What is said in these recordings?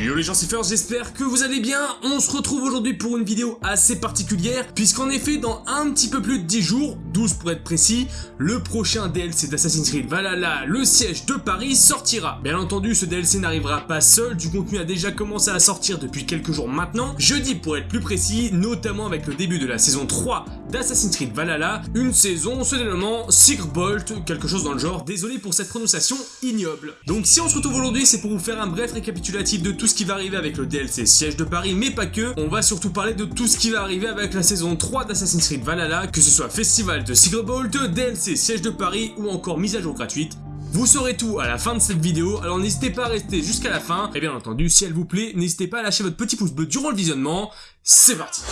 Yo les gens Siffers, j'espère que vous allez bien. On se retrouve aujourd'hui pour une vidéo assez particulière, puisqu'en effet, dans un petit peu plus de 10 jours, 12 pour être précis, le prochain DLC d'Assassin's Creed Valhalla, le siège de Paris, sortira. Bien entendu, ce DLC n'arrivera pas seul, du contenu a déjà commencé à sortir depuis quelques jours maintenant, jeudi pour être plus précis, notamment avec le début de la saison 3 d'Assassin's Creed Valhalla, une saison se dénommant Bolt, quelque chose dans le genre, désolé pour cette prononciation ignoble. Donc si on se retrouve aujourd'hui, c'est pour vous faire un bref récapitulatif de tout ce qui va arriver avec le DLC Siège de Paris, mais pas que, on va surtout parler de tout ce qui va arriver avec la saison 3 d'Assassin's Creed Valhalla, que ce soit Festival de Bolt, DLC Siège de Paris ou encore mise à jour gratuite, vous saurez tout à la fin de cette vidéo, alors n'hésitez pas à rester jusqu'à la fin, et bien entendu, si elle vous plaît, n'hésitez pas à lâcher votre petit pouce bleu durant le visionnement, c'est parti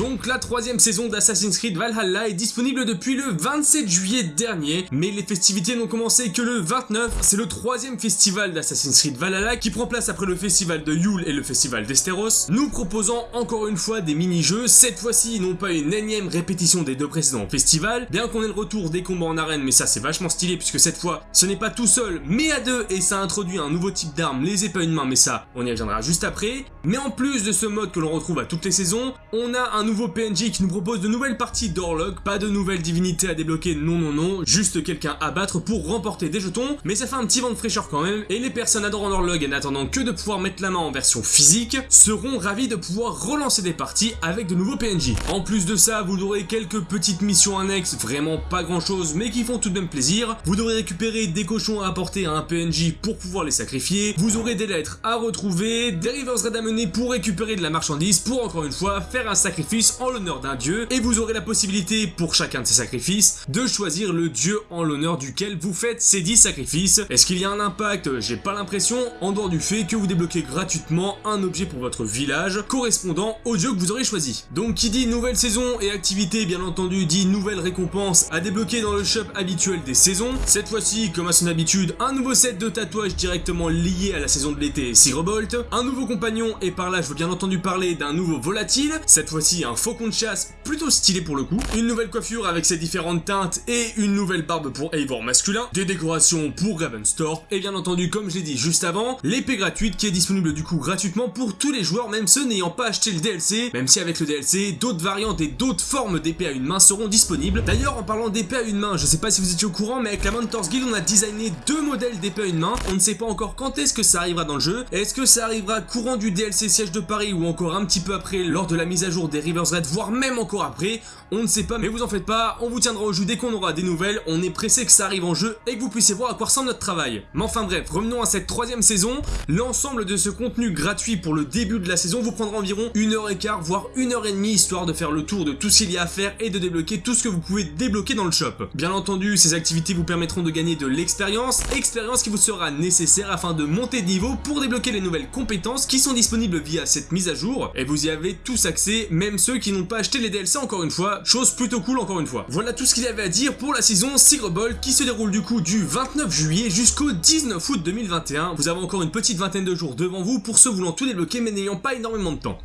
Donc la troisième saison d'Assassin's Creed Valhalla est disponible depuis le 27 juillet dernier, mais les festivités n'ont commencé que le 29, c'est le troisième festival d'Assassin's Creed Valhalla qui prend place après le festival de Yule et le festival d'Esteros, nous proposant encore une fois des mini-jeux, cette fois-ci non pas une énième répétition des deux précédents festivals, bien qu'on ait le retour des combats en arène, mais ça c'est vachement stylé puisque cette fois ce n'est pas tout seul mais à deux. Et ça introduit un nouveau type d'armes, les épées à une main, mais ça on y reviendra juste après, mais en plus de ce mode que l'on retrouve à toutes les saisons, on a un nouveau PNJ qui nous propose de nouvelles parties d'Orlog, pas de nouvelles divinités à débloquer, non non non, juste quelqu'un à battre pour remporter des jetons, mais ça fait un petit vent de fraîcheur quand même, et les personnes adorant Orlog et n'attendant que de pouvoir mettre la main en version physique, seront ravis de pouvoir relancer des parties avec de nouveaux PNJ. En plus de ça, vous aurez quelques petites missions annexes, vraiment pas grand chose, mais qui font tout de même plaisir. Vous devrez récupérer des cochons à apporter à un PNJ pour pouvoir les sacrifier, vous aurez des lettres à retrouver, des Rivers Red à mener pour récupérer de la marchandise, pour encore une fois faire un sacrifice en l'honneur d'un dieu, et vous aurez la possibilité, pour chacun de ces sacrifices, de choisir le dieu en l'honneur duquel vous faites ces 10 sacrifices. Est-ce qu'il y a un impact? J'ai pas l'impression, en dehors du fait que vous débloquez gratuitement un objet pour votre village, correspondant au dieu que vous aurez choisi. Donc qui dit nouvelle saison et activité, bien entendu, dit nouvelle récompense à débloquer dans le shop habituel des saisons. Cette fois-ci, comme à son habitude, un nouveau set de tatouages directement lié à la saison de l'été Sigrobolt, un nouveau compagnon, et par là je veux bien entendu parler d'un nouveau volatile, cette fois-ci un faucon de chasse plutôt stylé pour le coup, une nouvelle coiffure avec ses différentes teintes et une nouvelle barbe pour Eivor masculin, des décorations pour Ravenstorp et bien entendu comme je l'ai dit juste avant, l'épée gratuite qui est disponible du coup gratuitement pour tous les joueurs même ceux n'ayant pas acheté le DLC, même si avec le DLC d'autres variantes et d'autres formes d'épée à une main seront disponibles. D'ailleurs en parlant d'épée à une main, je sais pas si vous étiez au courant mais avec la Mentors Guild on a designé deux modèles d'épée à une main, on ne sait pas encore quand est-ce que ça arrivera dans le jeu, est-ce que ça arrivera courant du DLC siège de Paris ou encore un petit peu après lors de la mise à jour des Rivers Red, voire même encore après, on ne sait pas, mais vous en faites pas, on vous tiendra au jeu dès qu'on aura des nouvelles, on est pressé que ça arrive en jeu et que vous puissiez voir à quoi ressemble notre travail. Mais enfin bref, revenons à cette troisième saison, l'ensemble de ce contenu gratuit pour le début de la saison vous prendra environ une heure et quart, voire une heure et demie, histoire de faire le tour de tout ce qu'il y a à faire et de débloquer tout ce que vous pouvez débloquer dans le shop. Bien entendu, ces activités vous permettront de gagner de l'expérience, expérience qui vous sera nécessaire afin de monter de niveau pour débloquer les nouvelles compétences qui sont disponibles via cette mise à jour, et vous y avez tous accès, même ceux qui n'ont pas acheté les DLC encore une fois, chose plutôt cool encore une fois. Voilà tout ce qu'il y avait à dire pour la saison Ball qui se déroule du coup du 29 juillet jusqu'au 19 août 2021. Vous avez encore une petite vingtaine de jours devant vous pour ceux voulant tout débloquer mais n'ayant pas énormément de temps.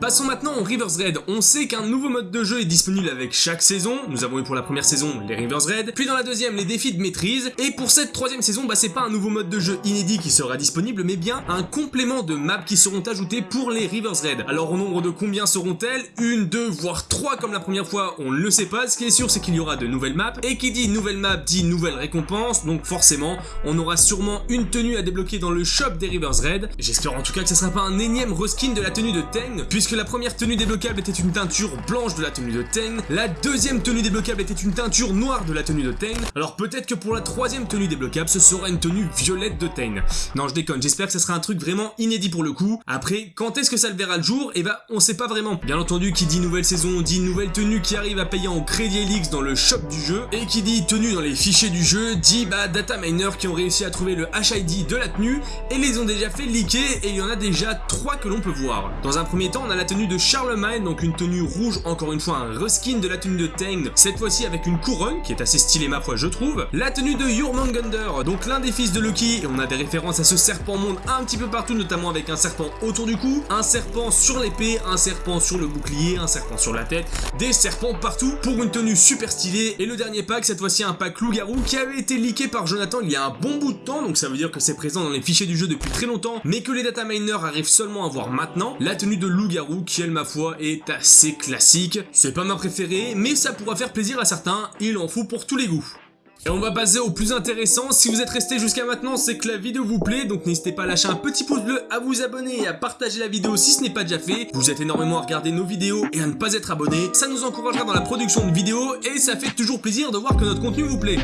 Passons maintenant en Rivers Red. On sait qu'un nouveau mode de jeu est disponible avec chaque saison. Nous avons eu pour la première saison les Rivers Red, puis dans la deuxième les défis de maîtrise, et pour cette troisième saison, bah c'est pas un nouveau mode de jeu inédit qui sera disponible, mais bien un complément de maps qui seront ajoutés pour les Rivers Red. Alors au nombre de combien seront-elles? Une, deux, voire trois comme la première fois, on ne le sait pas. Ce qui est sûr, c'est qu'il y aura de nouvelles maps, et qui dit nouvelle map dit nouvelle récompense, donc forcément, on aura sûrement une tenue à débloquer dans le shop des Rivers Red. J'espère en tout cas que ce sera pas un énième reskin de la tenue de Teng, la première tenue débloquable était une teinture blanche de la tenue de Teng, la deuxième tenue débloquable était une teinture noire de la tenue de Teng, alors peut-être que pour la troisième tenue débloquable, ce sera une tenue violette de Teng. Non, je déconne, j'espère que ce sera un truc vraiment inédit pour le coup. Après, quand est-ce que ça le verra le jour? Eh bah, on sait pas vraiment. Bien entendu, qui dit nouvelle saison, dit nouvelle tenue qui arrive à payer en crédit Elix dans le shop du jeu, et qui dit tenue dans les fichiers du jeu, dit bah data miner qui ont réussi à trouver le HID de la tenue, et les ont déjà fait leaker, et il y en a déjà trois que l'on peut voir. Dans un premier temps, on a la tenue de Charlemagne, donc une tenue rouge, encore une fois un reskin de la tenue de Tang, cette fois-ci avec une couronne, qui est assez stylée ma foi je trouve. La tenue de Jormungandr, donc l'un des fils de Loki, et on a des références à ce serpent monde un petit peu partout, notamment avec un serpent autour du cou, un serpent sur l'épée, un serpent sur le bouclier, un serpent sur la tête, des serpents partout pour une tenue super stylée. Et le dernier pack, cette fois-ci un pack loup-garou qui avait été leaké par Jonathan il y a un bon bout de temps, donc ça veut dire que c'est présent dans les fichiers du jeu depuis très longtemps, mais que les data miners arrivent seulement à voir maintenant. La tenue de loup-garou qui, elle, ma foi, est assez classique. C'est pas ma préférée, mais ça pourra faire plaisir à certains, il en faut pour tous les goûts. Et on va passer au plus intéressant, si vous êtes resté jusqu'à maintenant, c'est que la vidéo vous plaît, donc n'hésitez pas à lâcher un petit pouce bleu, à vous abonner et à partager la vidéo si ce n'est pas déjà fait. Vous êtes énormément à regarder nos vidéos et à ne pas être abonné, ça nous encouragera dans la production de vidéos et ça fait toujours plaisir de voir que notre contenu vous plaît.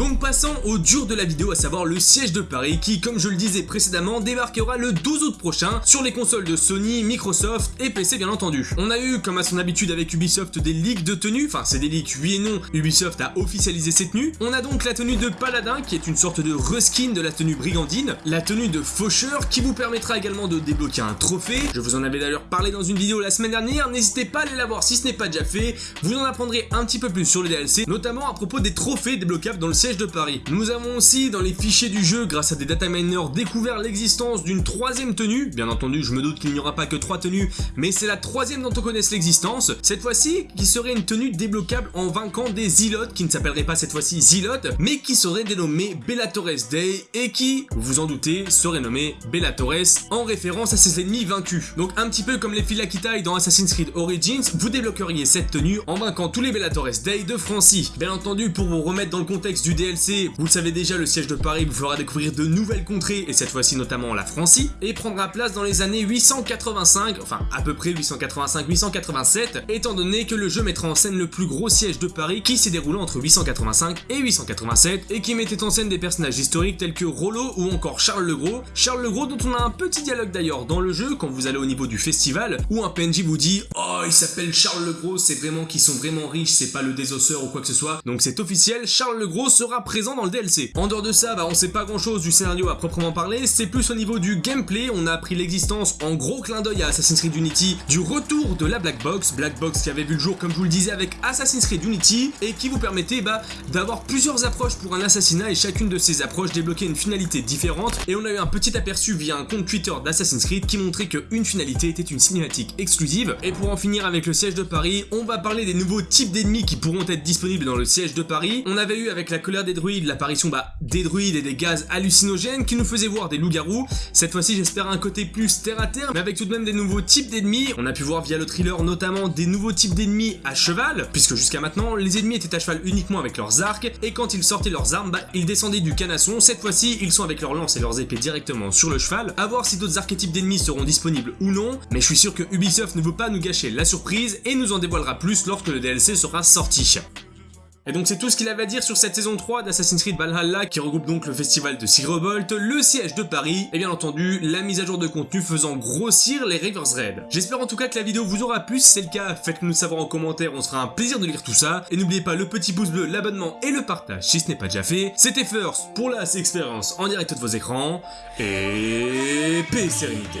Donc passons au dur de la vidéo, à savoir le siège de Paris qui, comme je le disais précédemment, débarquera le 12 août prochain sur les consoles de Sony, Microsoft et PC bien entendu. On a eu, comme à son habitude avec Ubisoft, des leaks de tenues, enfin c'est des leaks oui et non, Ubisoft a officialisé ses tenues. On a donc la tenue de Paladin qui est une sorte de reskin de la tenue Brigandine, la tenue de Faucheur qui vous permettra également de débloquer un trophée. Je vous en avais d'ailleurs parlé dans une vidéo la semaine dernière, n'hésitez pas à aller la voir si ce n'est pas déjà fait, vous en apprendrez un petit peu plus sur les DLC, notamment à propos des trophées débloquables dans le siège de Paris. Nous avons aussi dans les fichiers du jeu, grâce à des data miners, découvert l'existence d'une troisième tenue. Bien entendu, je me doute qu'il n'y aura pas que trois tenues, mais c'est la troisième dont on connaisse l'existence. Cette fois-ci, qui serait une tenue débloquable en vainquant des Zilotes, qui ne s'appelleraient pas cette fois-ci Zilotes, mais qui serait dénommé Bellatores Day, et qui, vous vous en doutez, serait nommé Bellatores en référence à ses ennemis vaincus. Donc un petit peu comme les Philakitai dans Assassin's Creed Origins, vous débloqueriez cette tenue en vainquant tous les Bellatores Day de Francie. Bien entendu, pour vous remettre dans le contexte du DLC, vous le savez déjà, le siège de Paris vous fera découvrir de nouvelles contrées, et cette fois-ci notamment la Francie, et prendra place dans les années 885, enfin à peu près 885-887, étant donné que le jeu mettra en scène le plus gros siège de Paris qui s'est déroulé entre 885 et 887, et qui mettait en scène des personnages historiques tels que Rollo ou encore Charles le Gros. Charles le Gros dont on a un petit dialogue d'ailleurs dans le jeu quand vous allez au niveau du festival, où un PNJ vous dit « Oh, il s'appelle Charles le Gros, c'est vraiment qu'ils sont vraiment riches, c'est pas le désosseur ou quoi que ce soit. » Donc c'est officiel, Charles le Gros sera présent dans le DLC. En dehors de ça, bah on sait pas grand chose du scénario à proprement parler, c'est plus au niveau du gameplay, on a appris l'existence en gros clin d'œil à Assassin's Creed Unity du retour de la Black Box, Black Box qui avait vu le jour comme je vous le disais avec Assassin's Creed Unity et qui vous permettait bah, d'avoir plusieurs approches pour un assassinat et chacune de ces approches débloquait une finalité différente. Et on a eu un petit aperçu via un compte Twitter d'Assassin's Creed qui montrait qu'une finalité était une cinématique exclusive. Et pour en finir avec le siège de Paris, on va parler des nouveaux types d'ennemis qui pourront être disponibles dans le siège de Paris. On avait eu avec la colère des druides l'apparition bah, des druides et des gaz hallucinogènes qui nous faisaient voir des loups-garous. Cette fois-ci j'espère un côté plus terre à terre mais avec tout de même des nouveaux types d'ennemis. On a pu voir via le thriller notamment des nouveaux types d'ennemis à cheval puisque jusqu'à maintenant les ennemis étaient à cheval uniquement avec leurs arcs et quand ils sortaient leurs armes bah, ils descendaient du canasson. Cette fois-ci ils sont avec leurs lances et leurs épées directement sur le cheval. A voir si d'autres archétypes d'ennemis seront disponibles ou non mais je suis sûr que Ubisoft ne veut pas nous gâcher la surprise et nous en dévoilera plus lorsque le DLC sera sorti. Et donc c'est tout ce qu'il avait à dire sur cette saison 3 d'Assassin's Creed Valhalla qui regroupe donc le festival de Sigrobolt, le siège de Paris et bien entendu la mise à jour de contenu faisant grossir les Rivers Red. J'espère en tout cas que la vidéo vous aura plu, si c'est le cas faites-le nous savoir en commentaire, on sera un plaisir de lire tout ça. Et n'oubliez pas le petit pouce bleu, l'abonnement et le partage si ce n'est pas déjà fait. C'était First pour la expérience en direct de vos écrans et paix et sérénité.